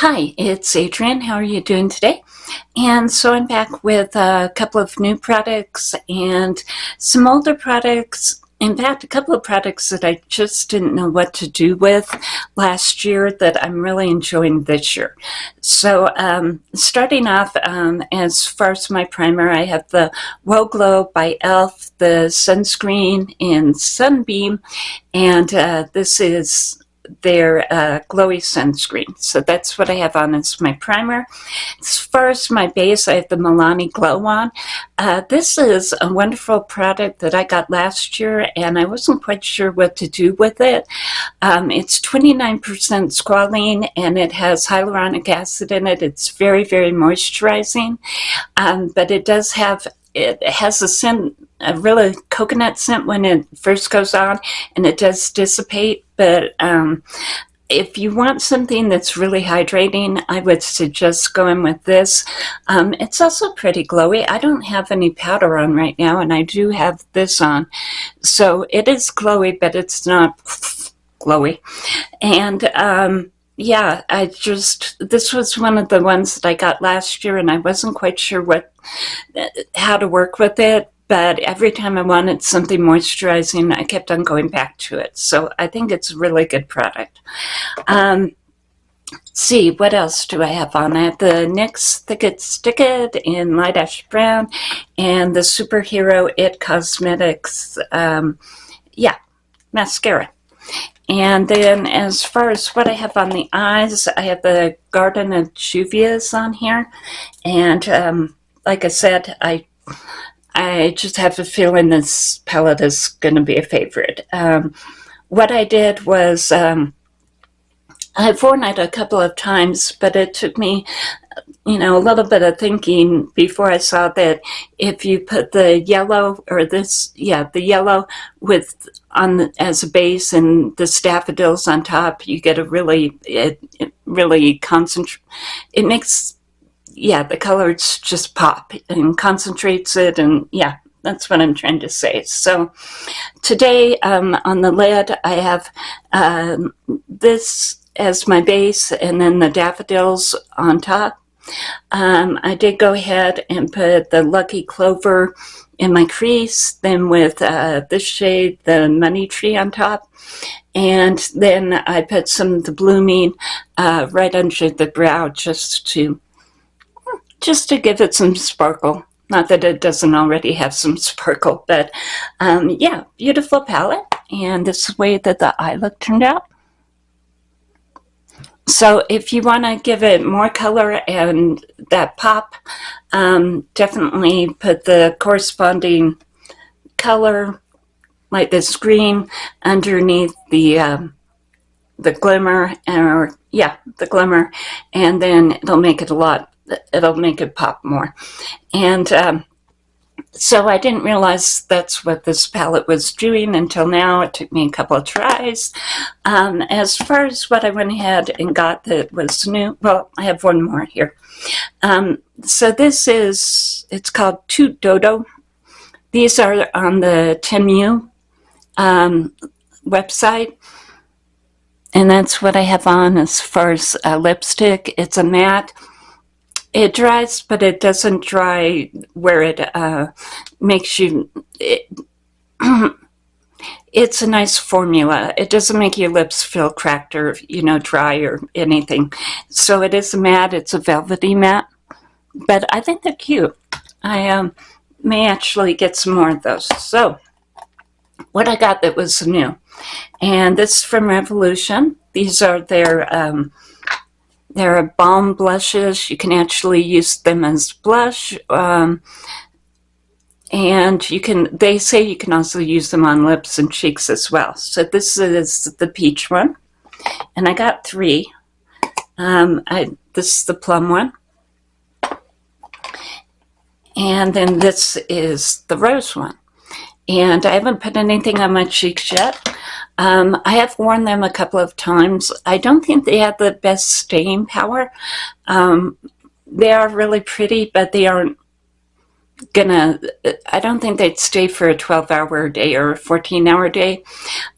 Hi, it's Adrienne. How are you doing today? And so I'm back with a couple of new products and some older products. In fact, a couple of products that I just didn't know what to do with last year that I'm really enjoying this year. So um, starting off, um, as far as my primer, I have the Whoa Glow by e.l.f., the sunscreen in Sunbeam, and uh, this is their uh, glowy sunscreen. So that's what I have on as my primer. As far as my base, I have the Milani Glow on. Uh, this is a wonderful product that I got last year and I wasn't quite sure what to do with it. Um, it's 29% squalene and it has hyaluronic acid in it. It's very, very moisturizing, um, but it does have it has a scent, a really coconut scent when it first goes on, and it does dissipate. But um, if you want something that's really hydrating, I would suggest going with this. Um, it's also pretty glowy. I don't have any powder on right now, and I do have this on. So it is glowy, but it's not glowy. And um, yeah, I just, this was one of the ones that I got last year and I wasn't quite sure what, how to work with it. But every time I wanted something moisturizing, I kept on going back to it. So I think it's a really good product. Um, see, what else do I have on? I have the NYX Thick It Stick It in Light Ash Brown and the Superhero It Cosmetics, um, yeah, mascara. And then as far as what I have on the eyes, I have the Garden of Juvia's on here. And um, like I said, I I just have a feeling this palette is going to be a favorite. Um, what I did was um, I've worn it a couple of times, but it took me you know, a little bit of thinking before I saw that if you put the yellow or this, yeah, the yellow with on the, as a base and the daffodils on top, you get a really, it, it really concentrate. It makes, yeah, the colors just pop and concentrates it, and yeah, that's what I'm trying to say. So today um, on the lid, I have um, this as my base and then the daffodils on top. Um, I did go ahead and put the Lucky Clover in my crease, then with uh, this shade, the Money Tree on top. And then I put some of the blooming uh, right under the brow just to just to give it some sparkle. Not that it doesn't already have some sparkle, but um, yeah, beautiful palette. And this is the way that the eye look turned out. So if you want to give it more color and that pop, um, definitely put the corresponding color, like this green, underneath the um, the glimmer, or yeah, the glimmer, and then it'll make it a lot, it'll make it pop more. And um, so I didn't realize that's what this palette was doing until now. It took me a couple of tries. Um, as far as what I went ahead and got that was new, well, I have one more here. Um, so this is, it's called Toot Dodo. These are on the Temu um, website. And that's what I have on as far as uh, lipstick. It's a matte. It dries, but it doesn't dry where it uh, makes you... It, it's a nice formula. It doesn't make your lips feel cracked or, you know, dry or anything. So it is a matte. It's a velvety matte. But I think they're cute. I um, may actually get some more of those. So what I got that was new. And this is from Revolution. These are their um, there are balm blushes. You can actually use them as blush. Um, and you can, they say you can also use them on lips and cheeks as well. So this is the peach one. And I got three. Um, I, this is the plum one. And then this is the rose one. And I haven't put anything on my cheeks yet. Um, I have worn them a couple of times. I don't think they have the best staying power. Um, they are really pretty, but they aren't gonna, I don't think they'd stay for a 12 hour day or a 14 hour day.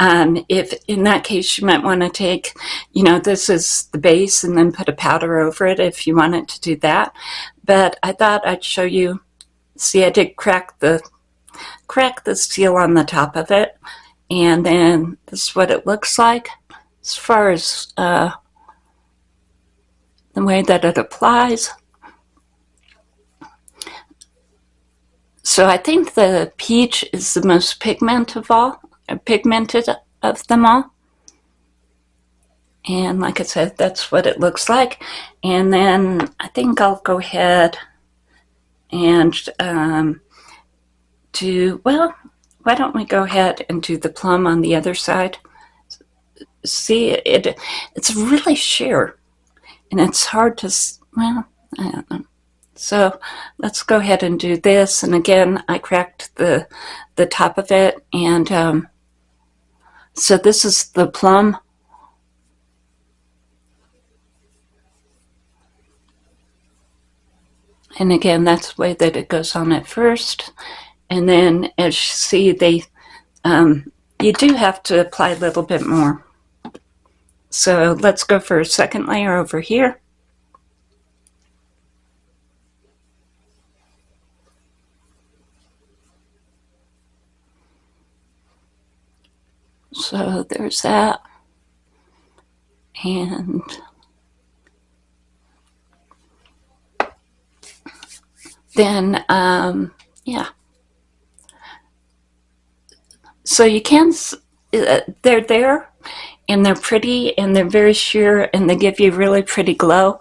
Um, if in that case, you might want to take, you know, this is the base and then put a powder over it if you wanted to do that. But I thought I'd show you, see, I did crack the, crack the seal on the top of it. And then this is what it looks like as far as uh, the way that it applies. So I think the peach is the most pigment of all, uh, pigmented of them all. And like I said, that's what it looks like. And then I think I'll go ahead and um, do, well, why don't we go ahead and do the plum on the other side? See, it it's really sheer and it's hard to, well, I don't know. So let's go ahead and do this. And again, I cracked the, the top of it. And um, so this is the plum. And again, that's the way that it goes on at first. And then as you see, they, um, you do have to apply a little bit more. So let's go for a second layer over here. So there's that. And then, um, yeah. So you can, uh, they're there and they're pretty and they're very sheer and they give you really pretty glow.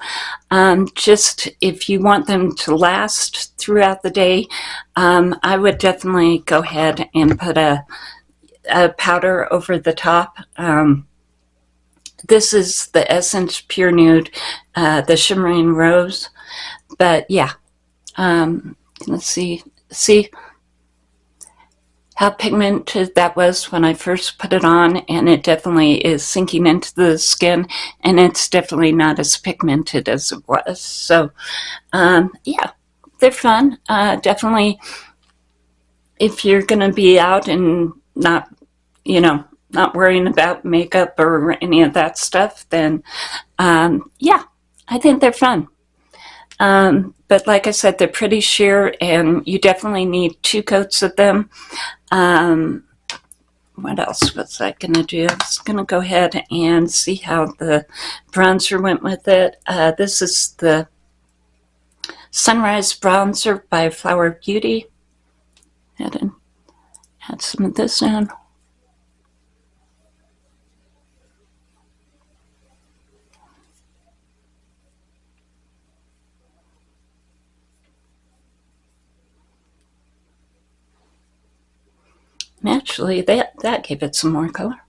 Um, just if you want them to last throughout the day, um, I would definitely go ahead and put a a powder over the top. Um, this is the Essence Pure Nude, uh, the Shimmering Rose. But yeah, um, let's see, see pigmented that was when I first put it on and it definitely is sinking into the skin and it's definitely not as pigmented as it was. So um, yeah, they're fun. Uh, definitely if you're going to be out and not, you know, not worrying about makeup or any of that stuff, then um, yeah, I think they're fun. Um, but like I said, they're pretty sheer and you definitely need two coats of them. Um, what else was I going to do? I was going to go ahead and see how the bronzer went with it. Uh, this is the Sunrise Bronzer by Flower Beauty. Add, add some of this in. Naturally, that, that gave it some more color.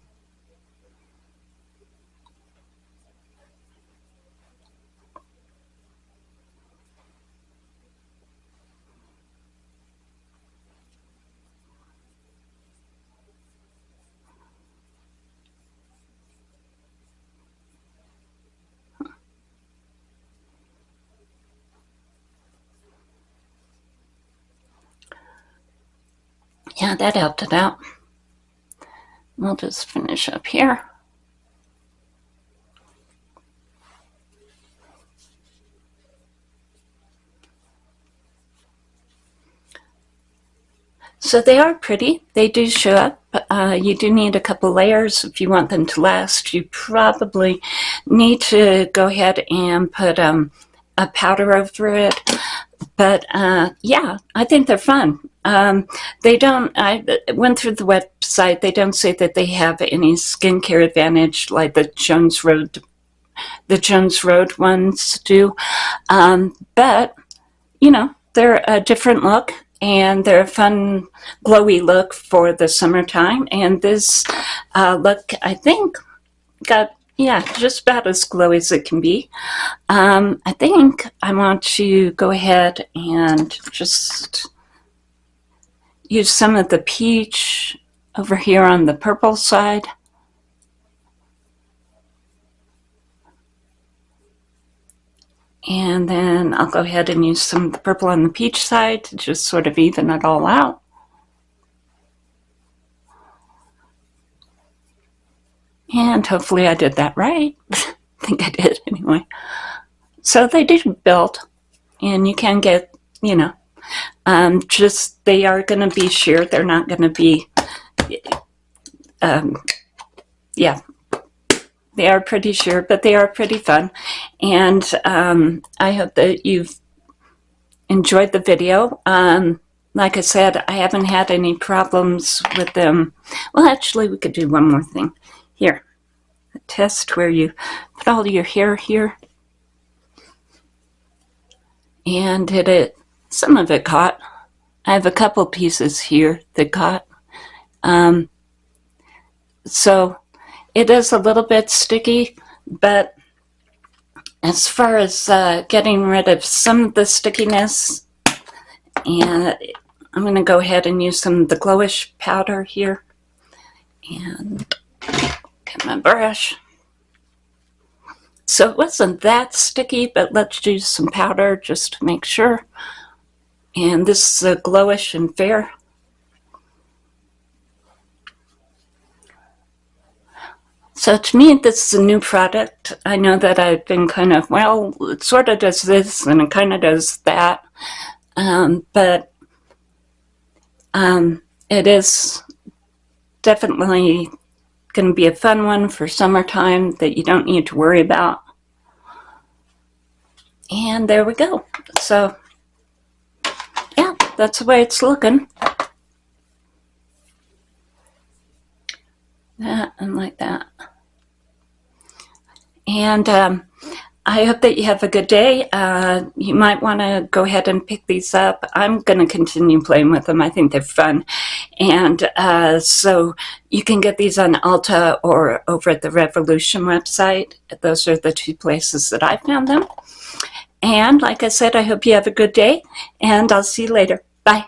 Yeah, that helped it out. We'll just finish up here. So they are pretty. They do show up. Uh, you do need a couple layers if you want them to last. You probably need to go ahead and put um, a powder over it. But uh, yeah, I think they're fun. Um, they don't, I went through the website, they don't say that they have any skincare advantage like the Jones Road, the Jones Road ones do. Um, but, you know, they're a different look and they're a fun glowy look for the summertime. And this uh, look, I think, got yeah, just about as glowy as it can be. Um, I think I want to go ahead and just use some of the peach over here on the purple side. And then I'll go ahead and use some of the purple on the peach side to just sort of even it all out. And hopefully I did that right. I think I did anyway. So they did build and you can get, you know, um, just they are going to be sheer. They're not going to be, um, yeah, they are pretty sheer, but they are pretty fun. And um, I hope that you've enjoyed the video. Um, like I said, I haven't had any problems with them. Well, actually, we could do one more thing. Here, a test where you put all your hair here. And it, it some of it caught. I have a couple pieces here that caught. Um, so it is a little bit sticky, but as far as uh, getting rid of some of the stickiness, and I'm going to go ahead and use some of the glowish powder here. And get my brush. So it wasn't that sticky, but let's use some powder just to make sure. And this is a glowish and fair. So to me, this is a new product. I know that I've been kind of, well, it sort of does this and it kind of does that. Um, but um, it is definitely going to be a fun one for summertime that you don't need to worry about. And there we go. So, that's the way it's looking. That and like that. And um, I hope that you have a good day. Uh, you might want to go ahead and pick these up. I'm going to continue playing with them. I think they're fun. And uh, so you can get these on Ulta or over at the Revolution website. Those are the two places that I found them. And like I said, I hope you have a good day. And I'll see you later. Bye.